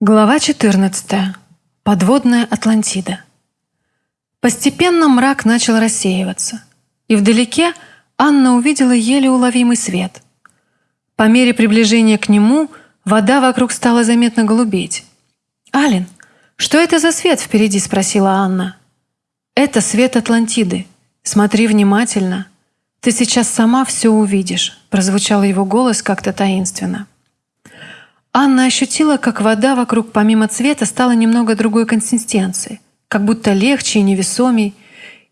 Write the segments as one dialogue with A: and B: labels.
A: Глава 14. Подводная Атлантида. Постепенно мрак начал рассеиваться, и вдалеке Анна увидела еле уловимый свет. По мере приближения к нему вода вокруг стала заметно голубеть. «Ален, что это за свет впереди?» – спросила Анна. «Это свет Атлантиды. Смотри внимательно. Ты сейчас сама все увидишь», – прозвучал его голос как-то таинственно. Анна ощутила, как вода вокруг помимо цвета стала немного другой консистенции, как будто легче и невесомей,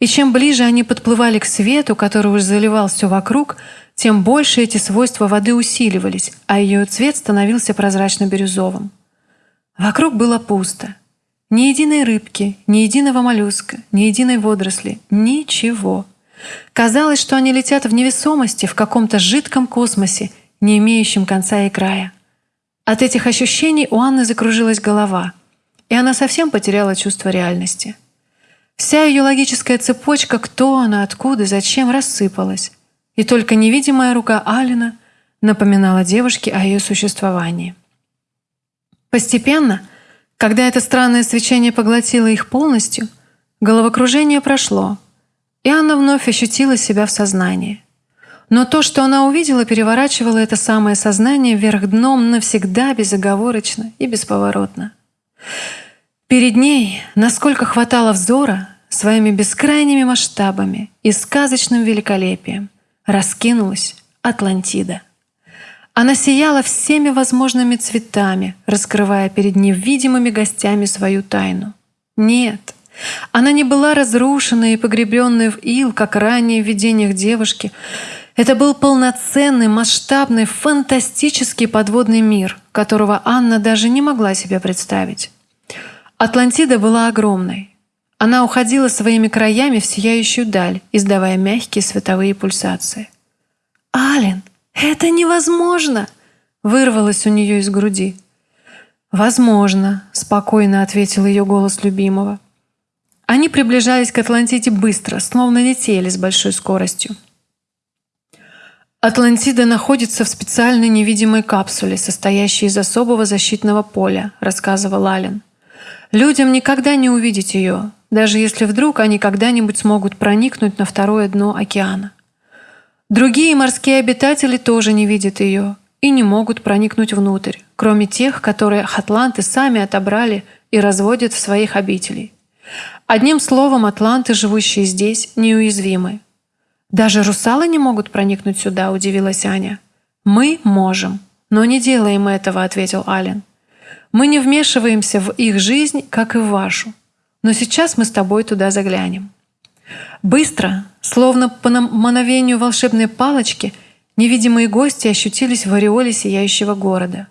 A: и чем ближе они подплывали к свету, который уже заливал все вокруг, тем больше эти свойства воды усиливались, а ее цвет становился прозрачно-бирюзовым. Вокруг было пусто. Ни единой рыбки, ни единого моллюска, ни единой водоросли, ничего. Казалось, что они летят в невесомости в каком-то жидком космосе, не имеющем конца и края. От этих ощущений у Анны закружилась голова, и она совсем потеряла чувство реальности. Вся ее логическая цепочка «кто она, откуда, зачем» рассыпалась, и только невидимая рука Алина напоминала девушке о ее существовании. Постепенно, когда это странное свечение поглотило их полностью, головокружение прошло, и Анна вновь ощутила себя в сознании. Но то, что она увидела, переворачивало это самое сознание вверх дном навсегда, безоговорочно и бесповоротно. Перед ней, насколько хватало взора, своими бескрайними масштабами и сказочным великолепием раскинулась Атлантида. Она сияла всеми возможными цветами, раскрывая перед невидимыми гостями свою тайну. Нет, она не была разрушена и погребенная в ил, как ранее в видениях девушки, это был полноценный, масштабный, фантастический подводный мир, которого Анна даже не могла себе представить. Атлантида была огромной. Она уходила своими краями в сияющую даль, издавая мягкие световые пульсации. «Ален, это невозможно!» — вырвалось у нее из груди. «Возможно», — спокойно ответил ее голос любимого. Они приближались к Атлантиде быстро, словно летели с большой скоростью. Атлантида находится в специальной невидимой капсуле, состоящей из особого защитного поля, рассказывал Ален. Людям никогда не увидеть ее, даже если вдруг они когда-нибудь смогут проникнуть на второе дно океана. Другие морские обитатели тоже не видят ее и не могут проникнуть внутрь, кроме тех, которые атланты сами отобрали и разводят в своих обителей. Одним словом, атланты, живущие здесь, неуязвимы. «Даже русалы не могут проникнуть сюда», – удивилась Аня. «Мы можем, но не делаем этого», – ответил Ален. «Мы не вмешиваемся в их жизнь, как и в вашу. Но сейчас мы с тобой туда заглянем». Быстро, словно по мановению волшебной палочки, невидимые гости ощутились в ореоле сияющего города.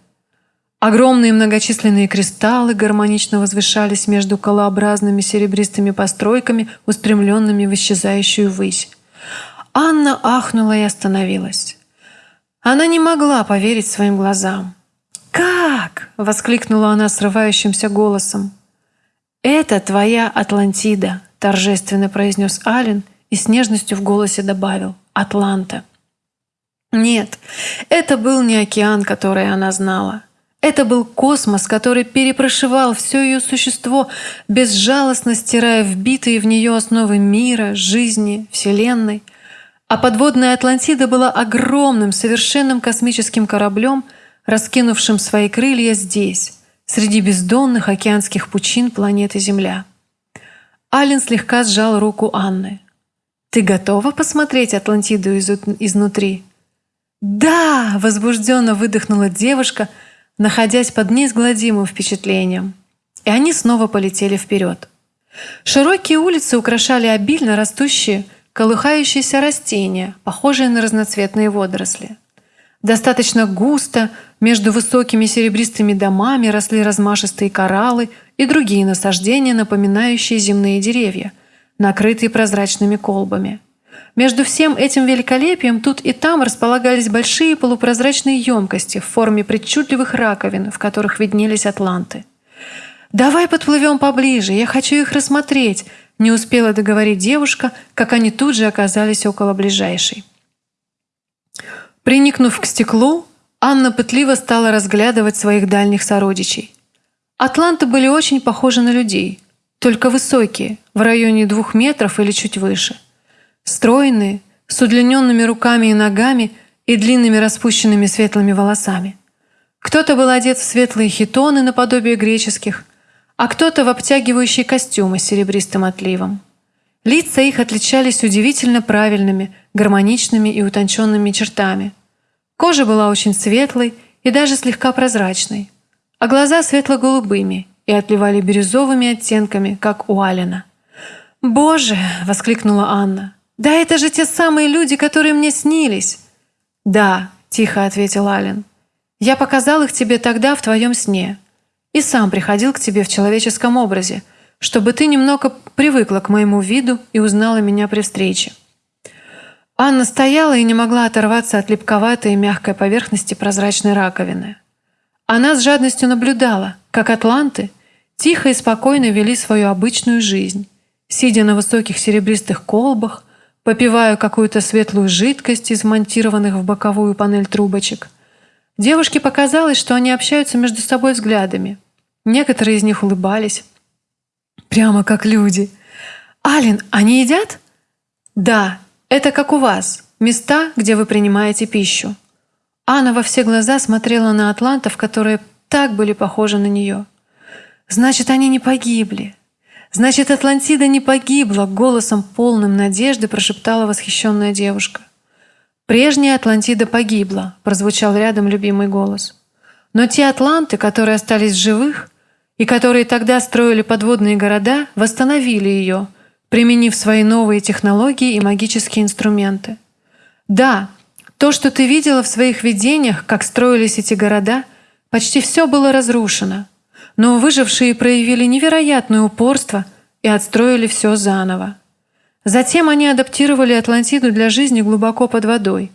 A: Огромные многочисленные кристаллы гармонично возвышались между колообразными серебристыми постройками, устремленными в исчезающую высь. Анна ахнула и остановилась. Она не могла поверить своим глазам. «Как?» — воскликнула она срывающимся голосом. «Это твоя Атлантида», — торжественно произнес Ален и с нежностью в голосе добавил «Атланта». Нет, это был не океан, который она знала. Это был космос, который перепрошивал все ее существо, безжалостно стирая вбитые в нее основы мира, жизни, Вселенной — а подводная Атлантида была огромным, совершенным космическим кораблем, раскинувшим свои крылья здесь, среди бездонных океанских пучин планеты Земля. Ален слегка сжал руку Анны. «Ты готова посмотреть Атлантиду из изнутри?» «Да!» – возбужденно выдохнула девушка, находясь под неизгладимым впечатлением. И они снова полетели вперед. Широкие улицы украшали обильно растущие колыхающиеся растения, похожие на разноцветные водоросли. Достаточно густо между высокими серебристыми домами росли размашистые кораллы и другие насаждения, напоминающие земные деревья, накрытые прозрачными колбами. Между всем этим великолепием тут и там располагались большие полупрозрачные емкости в форме причудливых раковин, в которых виднелись атланты. «Давай подплывем поближе, я хочу их рассмотреть», не успела договорить девушка, как они тут же оказались около ближайшей. Приникнув к стеклу, Анна пытливо стала разглядывать своих дальних сородичей. Атланты были очень похожи на людей, только высокие, в районе двух метров или чуть выше. Стройные, с удлиненными руками и ногами и длинными распущенными светлыми волосами. Кто-то был одет в светлые хитоны наподобие греческих, а кто-то в обтягивающие костюмы с серебристым отливом. Лица их отличались удивительно правильными, гармоничными и утонченными чертами. Кожа была очень светлой и даже слегка прозрачной, а глаза светло-голубыми и отливали бирюзовыми оттенками, как у Алина. «Боже!» — воскликнула Анна. «Да это же те самые люди, которые мне снились!» «Да», — тихо ответил Ален. «Я показал их тебе тогда в твоем сне и сам приходил к тебе в человеческом образе, чтобы ты немного привыкла к моему виду и узнала меня при встрече». Анна стояла и не могла оторваться от липковатой и мягкой поверхности прозрачной раковины. Она с жадностью наблюдала, как атланты тихо и спокойно вели свою обычную жизнь, сидя на высоких серебристых колбах, попивая какую-то светлую жидкость из монтированных в боковую панель трубочек. Девушке показалось, что они общаются между собой взглядами. Некоторые из них улыбались. Прямо как люди. «Ален, они едят?» «Да, это как у вас. Места, где вы принимаете пищу». Анна во все глаза смотрела на атлантов, которые так были похожи на нее. «Значит, они не погибли. Значит, Атлантида не погибла», — голосом полным надежды прошептала восхищенная девушка. «Прежняя Атлантида погибла», — прозвучал рядом любимый голос. «Но те атланты, которые остались живых и которые тогда строили подводные города, восстановили ее, применив свои новые технологии и магические инструменты. Да, то, что ты видела в своих видениях, как строились эти города, почти все было разрушено. Но выжившие проявили невероятное упорство и отстроили все заново. Затем они адаптировали Атлантиду для жизни глубоко под водой.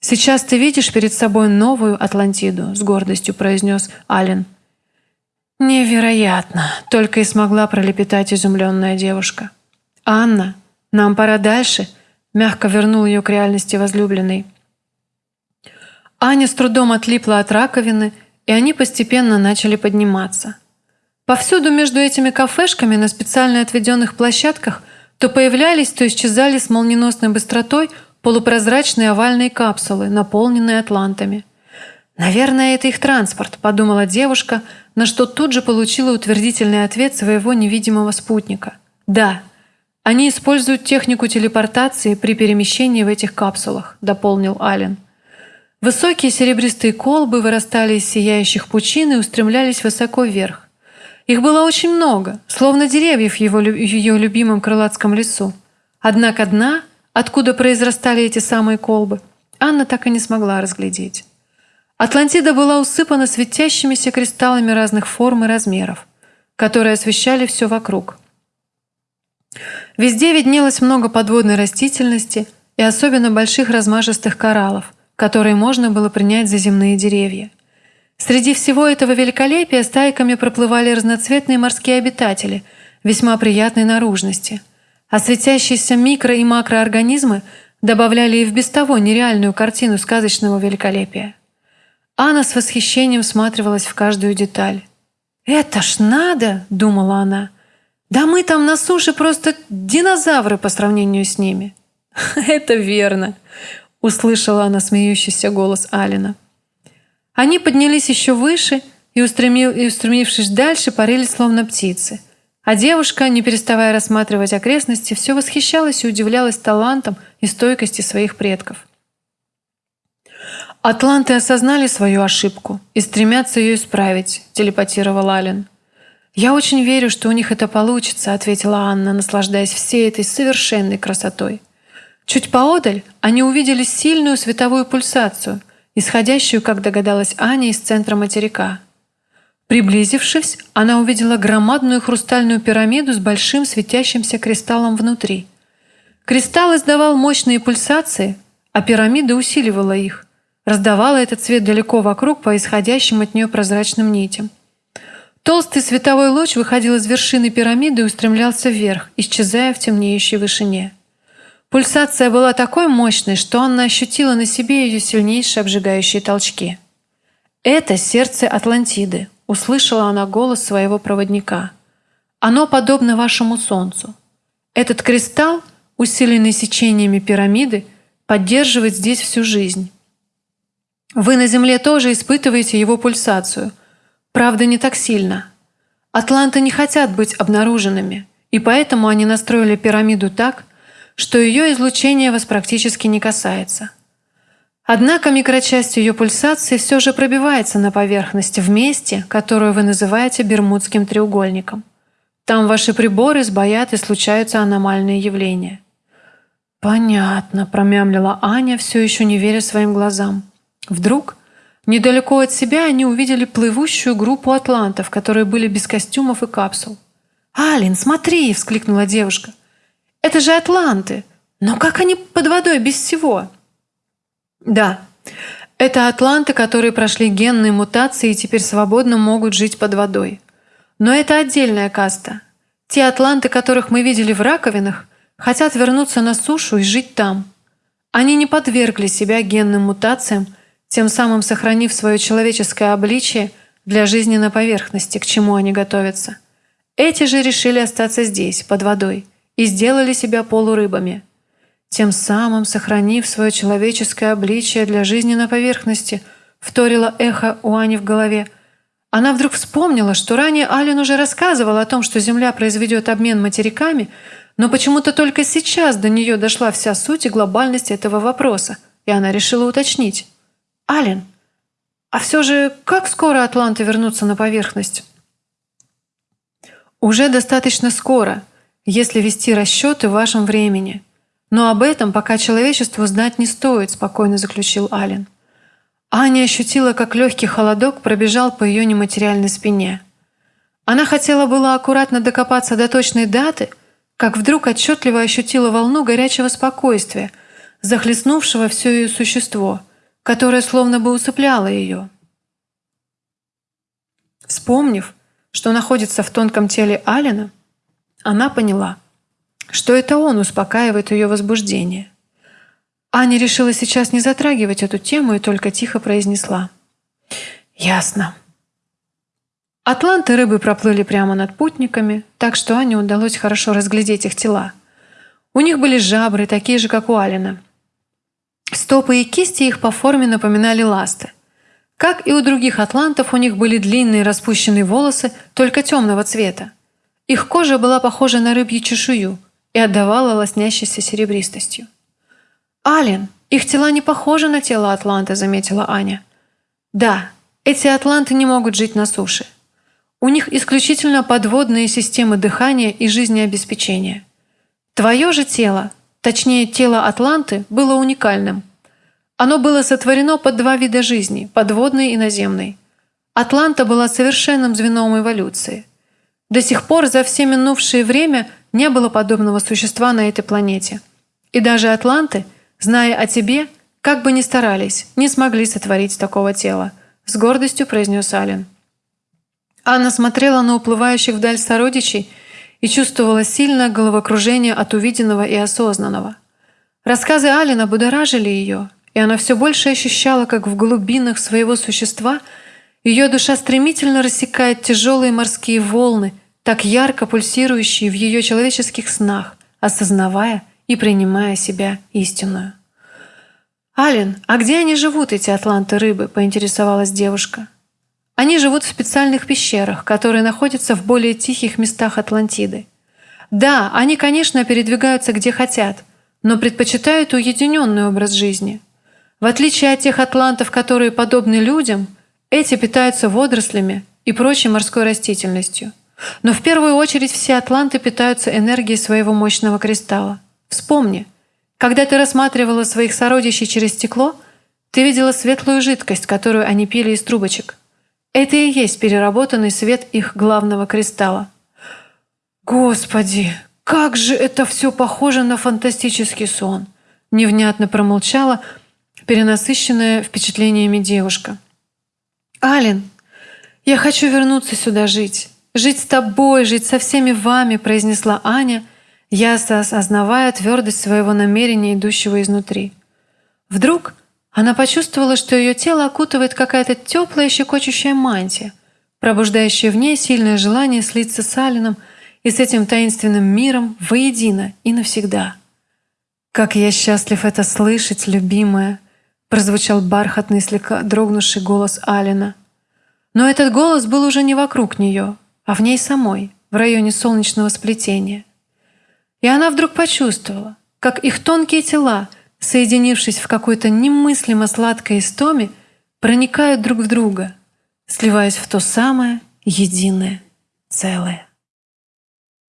A: «Сейчас ты видишь перед собой новую Атлантиду», — с гордостью произнес Ален. «Невероятно!» — только и смогла пролепетать изумленная девушка. «Анна, нам пора дальше», — мягко вернул ее к реальности возлюбленной. Аня с трудом отлипла от раковины, и они постепенно начали подниматься. Повсюду между этими кафешками на специально отведенных площадках то появлялись, то исчезали с молниеносной быстротой полупрозрачные овальные капсулы, наполненные атлантами. «Наверное, это их транспорт», – подумала девушка, на что тут же получила утвердительный ответ своего невидимого спутника. «Да, они используют технику телепортации при перемещении в этих капсулах», – дополнил Ален. Высокие серебристые колбы вырастали из сияющих пучин и устремлялись высоко вверх. Их было очень много, словно деревьев в его, ее любимом крылатском лесу. Однако дна, откуда произрастали эти самые колбы, Анна так и не смогла разглядеть. Атлантида была усыпана светящимися кристаллами разных форм и размеров, которые освещали все вокруг. Везде виднелось много подводной растительности и особенно больших размашистых кораллов – которые можно было принять за земные деревья. Среди всего этого великолепия стайками проплывали разноцветные морские обитатели весьма приятной наружности, а светящиеся микро- и макроорганизмы добавляли и в без того нереальную картину сказочного великолепия. Анна с восхищением всматривалась в каждую деталь. «Это ж надо!» – думала она. «Да мы там на суше просто динозавры по сравнению с ними». «Это верно!» услышала она смеющийся голос Алина. Они поднялись еще выше и, устремив, и устремившись дальше, парили словно птицы. А девушка, не переставая рассматривать окрестности, все восхищалась и удивлялась талантом и стойкости своих предков. «Атланты осознали свою ошибку и стремятся ее исправить», – телепатировал Ален. «Я очень верю, что у них это получится», – ответила Анна, наслаждаясь всей этой совершенной красотой. Чуть поодаль они увидели сильную световую пульсацию, исходящую, как догадалась Аня, из центра материка. Приблизившись, она увидела громадную хрустальную пирамиду с большим светящимся кристаллом внутри. Кристалл издавал мощные пульсации, а пирамида усиливала их, раздавала этот цвет далеко вокруг по исходящим от нее прозрачным нитям. Толстый световой луч выходил из вершины пирамиды и устремлялся вверх, исчезая в темнеющей вышине. Пульсация была такой мощной, что Анна ощутила на себе ее сильнейшие обжигающие толчки. «Это сердце Атлантиды», услышала она голос своего проводника. «Оно подобно вашему солнцу. Этот кристалл, усиленный сечениями пирамиды, поддерживает здесь всю жизнь. Вы на Земле тоже испытываете его пульсацию. Правда, не так сильно. Атланты не хотят быть обнаруженными, и поэтому они настроили пирамиду так, что ее излучение вас практически не касается. Однако микрочасть ее пульсации все же пробивается на поверхность в месте, которую вы называете Бермудским треугольником. Там ваши приборы сбоят и случаются аномальные явления. «Понятно», – промямлила Аня, все еще не веря своим глазам. Вдруг, недалеко от себя, они увидели плывущую группу атлантов, которые были без костюмов и капсул. «Алин, смотри!» – вскликнула девушка. «Это же атланты! Но как они под водой без всего?» «Да, это атланты, которые прошли генные мутации и теперь свободно могут жить под водой. Но это отдельная каста. Те атланты, которых мы видели в раковинах, хотят вернуться на сушу и жить там. Они не подвергли себя генным мутациям, тем самым сохранив свое человеческое обличие для жизни на поверхности, к чему они готовятся. Эти же решили остаться здесь, под водой, и сделали себя полурыбами, тем самым сохранив свое человеческое обличие для жизни на поверхности, вторило эхо у Ани в голове. Она вдруг вспомнила, что ранее Ален уже рассказывал о том, что Земля произведет обмен материками, но почему-то только сейчас до нее дошла вся суть и глобальность этого вопроса, и она решила уточнить. Ален, а все же как скоро атланты вернутся на поверхность? Уже достаточно скоро, если вести расчеты в вашем времени. Но об этом пока человечеству знать не стоит, спокойно заключил Ален. Аня ощутила, как легкий холодок пробежал по ее нематериальной спине. Она хотела было аккуратно докопаться до точной даты, как вдруг отчетливо ощутила волну горячего спокойствия, захлестнувшего все ее существо – которая словно бы усыпляла ее. Вспомнив, что находится в тонком теле Алина, она поняла, что это он успокаивает ее возбуждение. Аня решила сейчас не затрагивать эту тему и только тихо произнесла. «Ясно». Атланты рыбы проплыли прямо над путниками, так что Ане удалось хорошо разглядеть их тела. У них были жабры, такие же, как у Алина, Стопы и кисти их по форме напоминали ласты. Как и у других атлантов, у них были длинные распущенные волосы, только темного цвета. Их кожа была похожа на рыбью чешую и отдавала лоснящейся серебристостью. «Ален, их тела не похожи на тело атланта», — заметила Аня. «Да, эти атланты не могут жить на суше. У них исключительно подводные системы дыхания и жизнеобеспечения. Твое же тело Точнее, тело Атланты было уникальным. Оно было сотворено под два вида жизни – подводной и наземной. Атланта была совершенным звеном эволюции. До сих пор за все минувшее время не было подобного существа на этой планете. И даже атланты, зная о тебе, как бы ни старались, не смогли сотворить такого тела, с гордостью произнес Ален. Анна смотрела на уплывающих вдаль сородичей – и чувствовала сильное головокружение от увиденного и осознанного. Рассказы Алина будоражили ее, и она все больше ощущала, как в глубинах своего существа ее душа стремительно рассекает тяжелые морские волны, так ярко пульсирующие в ее человеческих снах, осознавая и принимая себя истинную. «Ален, а где они живут, эти атланты-рыбы?» – поинтересовалась девушка. Они живут в специальных пещерах, которые находятся в более тихих местах Атлантиды. Да, они, конечно, передвигаются где хотят, но предпочитают уединенный образ жизни. В отличие от тех атлантов, которые подобны людям, эти питаются водорослями и прочей морской растительностью. Но в первую очередь все атланты питаются энергией своего мощного кристалла. Вспомни, когда ты рассматривала своих сородичей через стекло, ты видела светлую жидкость, которую они пили из трубочек. Это и есть переработанный свет их главного кристалла. «Господи, как же это все похоже на фантастический сон!» Невнятно промолчала перенасыщенная впечатлениями девушка. «Ален, я хочу вернуться сюда жить. Жить с тобой, жить со всеми вами», произнесла Аня, ясно осознавая твердость своего намерения, идущего изнутри. Вдруг она почувствовала, что ее тело окутывает какая-то теплая щекочущая мантия. пробуждающее в ней сильное желание слиться с Алином и с этим таинственным миром воедино и навсегда. «Как я счастлив это слышать, любимая!» прозвучал бархатный, слегка дрогнувший голос Алина. Но этот голос был уже не вокруг нее, а в ней самой, в районе солнечного сплетения. И она вдруг почувствовала, как их тонкие тела, соединившись в какой-то немыслимо сладкой истоме, проникают друг в друга, сливаясь в то самое единое целое.